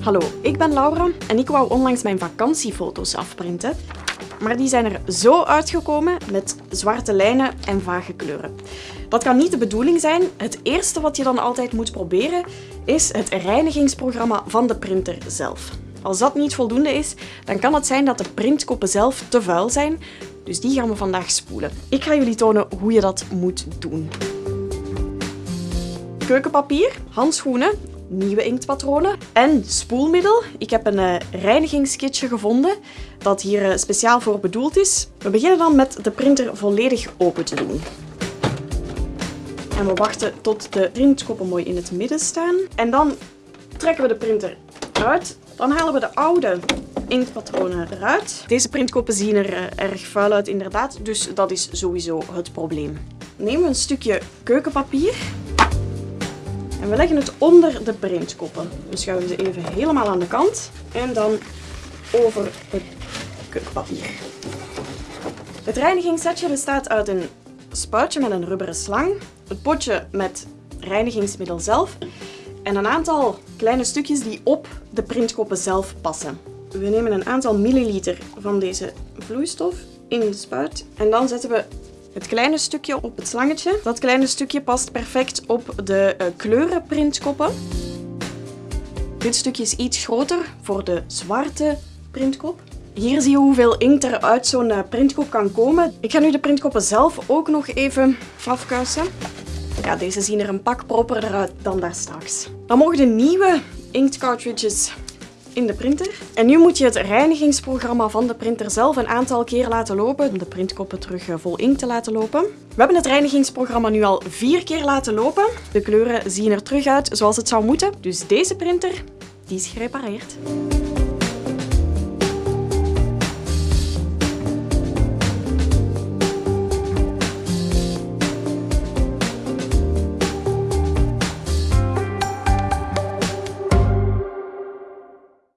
Hallo, ik ben Laura en ik wou onlangs mijn vakantiefoto's afprinten. Maar die zijn er zo uitgekomen met zwarte lijnen en vage kleuren. Dat kan niet de bedoeling zijn. Het eerste wat je dan altijd moet proberen is het reinigingsprogramma van de printer zelf. Als dat niet voldoende is, dan kan het zijn dat de printkoppen zelf te vuil zijn. Dus die gaan we vandaag spoelen. Ik ga jullie tonen hoe je dat moet doen. Keukenpapier, handschoenen, nieuwe inktpatronen en spoelmiddel. Ik heb een uh, reinigingskitje gevonden dat hier uh, speciaal voor bedoeld is. We beginnen dan met de printer volledig open te doen. En we wachten tot de printkoppen mooi in het midden staan. En dan trekken we de printer uit. Dan halen we de oude inktpatronen eruit. Deze printkoppen zien er uh, erg vuil uit inderdaad, dus dat is sowieso het probleem. Nemen we een stukje keukenpapier en we leggen het onder de printkoppen. We schuiven ze even helemaal aan de kant en dan over het keukenpapier. Het reinigingssetje bestaat uit een spuitje met een rubberen slang, het potje met reinigingsmiddel zelf en een aantal kleine stukjes die op de printkoppen zelf passen. We nemen een aantal milliliter van deze vloeistof in de spuit en dan zetten we het kleine stukje op het slangetje. Dat kleine stukje past perfect op de uh, kleurenprintkoppen. Dit stukje is iets groter voor de zwarte printkop. Hier zie je hoeveel inkt er uit zo'n uh, printkop kan komen. Ik ga nu de printkoppen zelf ook nog even afkuisen. Ja, deze zien er een pak proper uit dan daar straks. Dan mogen de nieuwe inktcartridges in de printer. En nu moet je het reinigingsprogramma van de printer zelf een aantal keer laten lopen om de printkoppen terug eh, vol inkt te laten lopen. We hebben het reinigingsprogramma nu al vier keer laten lopen. De kleuren zien er terug uit zoals het zou moeten. Dus deze printer, die is gerepareerd.